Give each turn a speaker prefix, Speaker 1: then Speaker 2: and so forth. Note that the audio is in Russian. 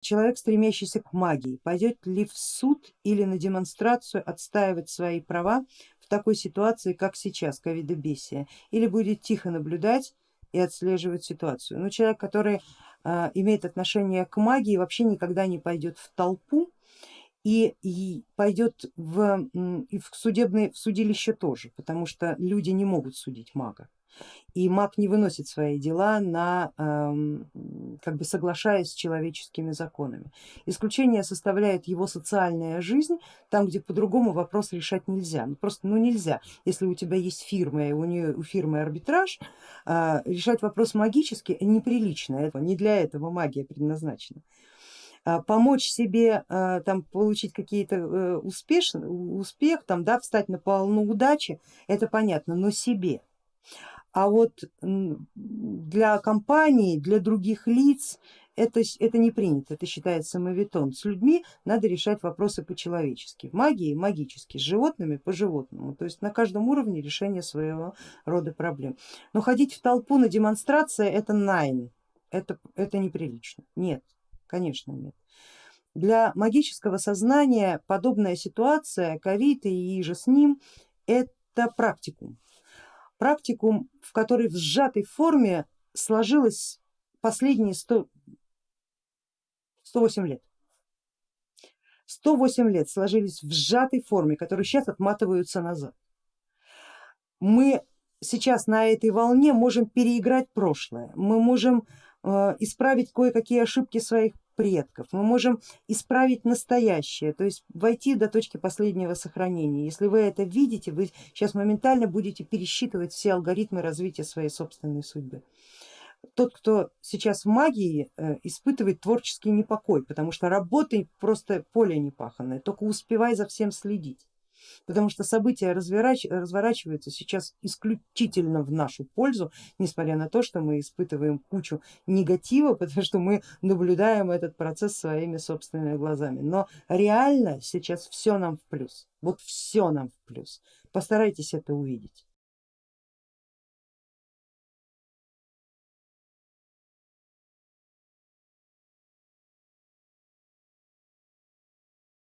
Speaker 1: человек, стремящийся к магии, пойдет ли в суд или на демонстрацию отстаивать свои права в такой ситуации, как сейчас, ковидобесия, или будет тихо наблюдать и отслеживать ситуацию. Ну, человек, который э, имеет отношение к магии, вообще никогда не пойдет в толпу и, и пойдет в, в, судебный, в судилище тоже, потому что люди не могут судить мага и маг не выносит свои дела на, как бы соглашаясь с человеческими законами. Исключение составляет его социальная жизнь, там где по-другому вопрос решать нельзя. Ну, просто ну, нельзя, если у тебя есть фирма и у, нее, у фирмы арбитраж, а, решать вопрос магически неприлично, не для этого магия предназначена а, помочь себе а, там получить какие-то э, успех там, да, встать на полну удачи, это понятно, но себе. А вот для компании, для других лиц это, это не принято, это считается мавитон. С людьми надо решать вопросы по-человечески, в магии магически, с животными по животному, то есть на каждом уровне решение своего рода проблем. Но ходить в толпу на демонстрации это найн, это, это неприлично, нет, конечно нет. Для магического сознания подобная ситуация, ковид и же с ним, это практикум практикум, в которой в сжатой форме сложилось последние 100, 108 лет. 108 лет сложились в сжатой форме, которые сейчас отматываются назад. Мы сейчас на этой волне можем переиграть прошлое, мы можем э, исправить кое-какие ошибки своих предков, мы можем исправить настоящее, то есть войти до точки последнего сохранения. Если вы это видите, вы сейчас моментально будете пересчитывать все алгоритмы развития своей собственной судьбы. Тот, кто сейчас в магии, э, испытывает творческий непокой, потому что работы просто поле непаханное, только успевай за всем следить потому что события разворач... разворачиваются сейчас исключительно в нашу пользу, несмотря на то, что мы испытываем кучу негатива, потому что мы наблюдаем этот процесс своими собственными глазами. Но реально сейчас все нам в плюс, вот все нам в плюс. Постарайтесь это увидеть.